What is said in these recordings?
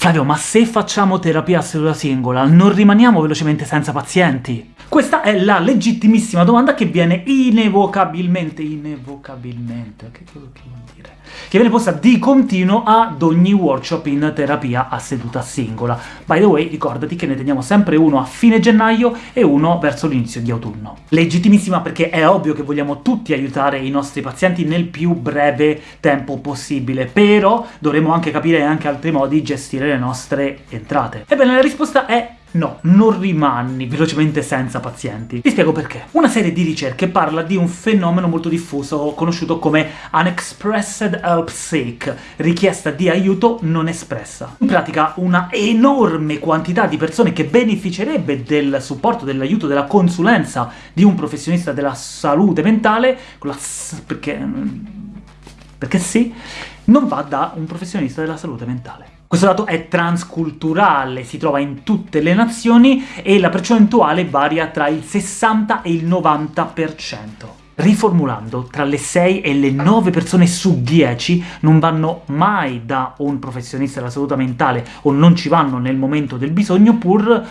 Flavio, ma se facciamo terapia a seduta singola, non rimaniamo velocemente senza pazienti? Questa è la legittimissima domanda che viene inevocabilmente, inevocabilmente, che cosa vuol dire? Che viene posta di continuo ad ogni workshop in terapia a seduta singola. By the way, ricordati che ne teniamo sempre uno a fine gennaio e uno verso l'inizio di autunno. Legittimissima perché è ovvio che vogliamo tutti aiutare i nostri pazienti nel più breve tempo possibile, però dovremo anche capire anche altri modi di gestire le nostre entrate. Ebbene, la risposta è No, non rimani velocemente senza pazienti. Ti spiego perché. Una serie di ricerche parla di un fenomeno molto diffuso, conosciuto come Unexpressed Help Seek, richiesta di aiuto non espressa. In pratica una enorme quantità di persone che beneficerebbe del supporto, dell'aiuto, della consulenza di un professionista della salute mentale, con la s perché... perché sì, non va da un professionista della salute mentale. Questo dato è transculturale, si trova in tutte le nazioni e la percentuale varia tra il 60 e il 90%. Riformulando, tra le 6 e le 9 persone su 10 non vanno mai da un professionista della salute mentale o non ci vanno nel momento del bisogno pur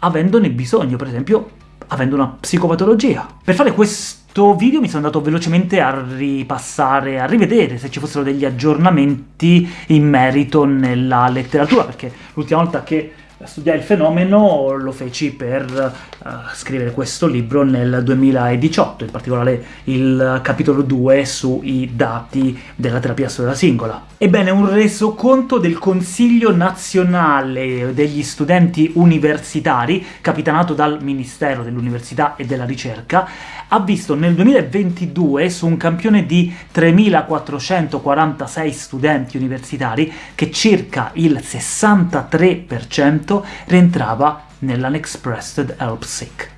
avendone bisogno, per esempio avendo una psicopatologia. Per fare questo video mi sono andato velocemente a ripassare, a rivedere se ci fossero degli aggiornamenti in merito nella letteratura, perché l'ultima volta che studiai il fenomeno lo feci per uh, scrivere questo libro nel 2018, in particolare il capitolo 2 sui dati della terapia storia singola. Ebbene, un resoconto del Consiglio Nazionale degli Studenti Universitari, capitanato dal Ministero dell'Università e della Ricerca, ha visto nel 2022, su un campione di 3.446 studenti universitari, che circa il 63% rientrava nell'Unexpressed Help Sick.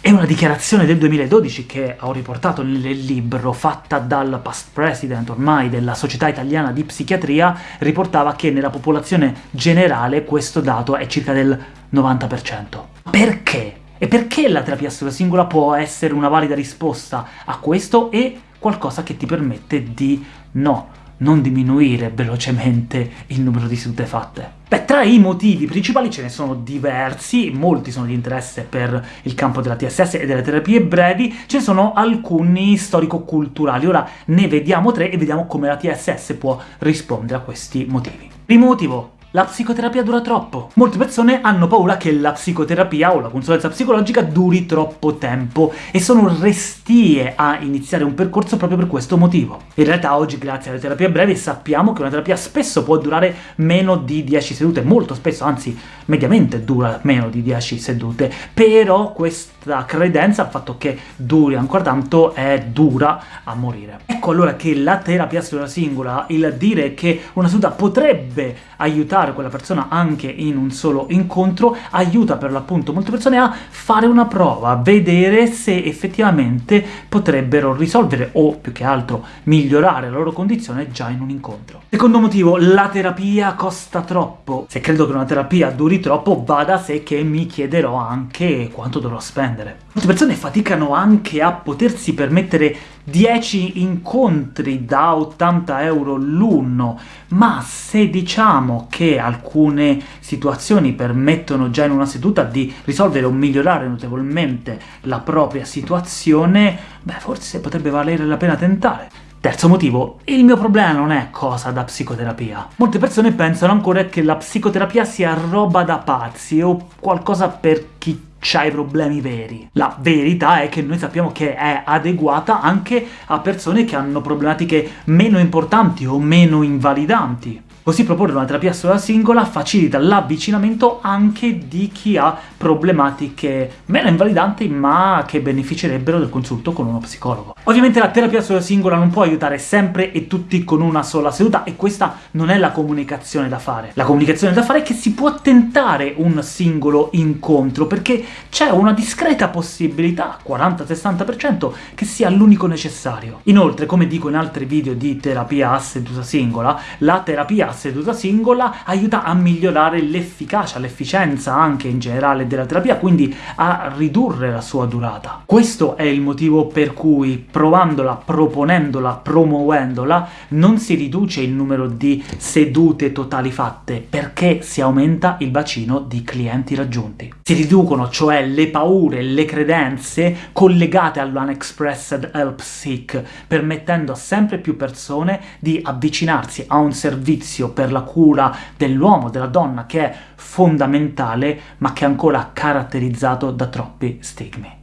È una dichiarazione del 2012 che ho riportato nel libro, fatta dal past president ormai della Società Italiana di Psichiatria, riportava che nella popolazione generale questo dato è circa del 90%. Perché? E perché la terapia singola può essere una valida risposta a questo e qualcosa che ti permette di no, non diminuire velocemente il numero di sedute fatte? Beh, tra i motivi principali ce ne sono diversi, molti sono di interesse per il campo della TSS e delle terapie brevi, ce ne sono alcuni storico-culturali. Ora ne vediamo tre e vediamo come la TSS può rispondere a questi motivi. Primo motivo, la psicoterapia dura troppo. Molte persone hanno paura che la psicoterapia o la consulenza psicologica duri troppo tempo e sono restie a iniziare un percorso proprio per questo motivo. In realtà oggi, grazie alle terapie brevi, sappiamo che una terapia spesso può durare meno di 10 sedute, molto spesso, anzi mediamente dura meno di 10 sedute, però questa credenza, il fatto che duri ancora tanto, è dura a morire. Ecco allora che la terapia seduta singola, il dire che una seduta potrebbe aiutare aiutare quella persona anche in un solo incontro, aiuta per l'appunto molte persone a fare una prova, vedere se effettivamente potrebbero risolvere o, più che altro, migliorare la loro condizione già in un incontro. Secondo motivo, la terapia costa troppo. Se credo che una terapia duri troppo, va da sé che mi chiederò anche quanto dovrò spendere. Molte persone faticano anche a potersi permettere 10 incontri da 80 euro l'uno, ma se diciamo che alcune situazioni permettono già in una seduta di risolvere o migliorare notevolmente la propria situazione, beh, forse potrebbe valere la pena tentare. Terzo motivo, il mio problema non è cosa da psicoterapia. Molte persone pensano ancora che la psicoterapia sia roba da pazzi o qualcosa per chi c'ha i problemi veri. La verità è che noi sappiamo che è adeguata anche a persone che hanno problematiche meno importanti o meno invalidanti. Così proporre una terapia sola singola facilita l'avvicinamento anche di chi ha problematiche meno invalidanti ma che beneficerebbero del consulto con uno psicologo. Ovviamente la terapia sola singola non può aiutare sempre e tutti con una sola seduta, e questa non è la comunicazione da fare. La comunicazione da fare è che si può tentare un singolo incontro, perché c'è una discreta possibilità, 40-60%, che sia l'unico necessario. Inoltre, come dico in altri video di terapia a seduta singola, la terapia seduta singola aiuta a migliorare l'efficacia, l'efficienza anche in generale della terapia, quindi a ridurre la sua durata. Questo è il motivo per cui provandola, proponendola, promuovendola, non si riduce il numero di sedute totali fatte, perché si aumenta il bacino di clienti raggiunti. Si riducono cioè le paure, le credenze collegate all'Unexpressed Help Seek, permettendo a sempre più persone di avvicinarsi a un servizio per la cura dell'uomo, della donna, che è fondamentale, ma che è ancora caratterizzato da troppi stigmi.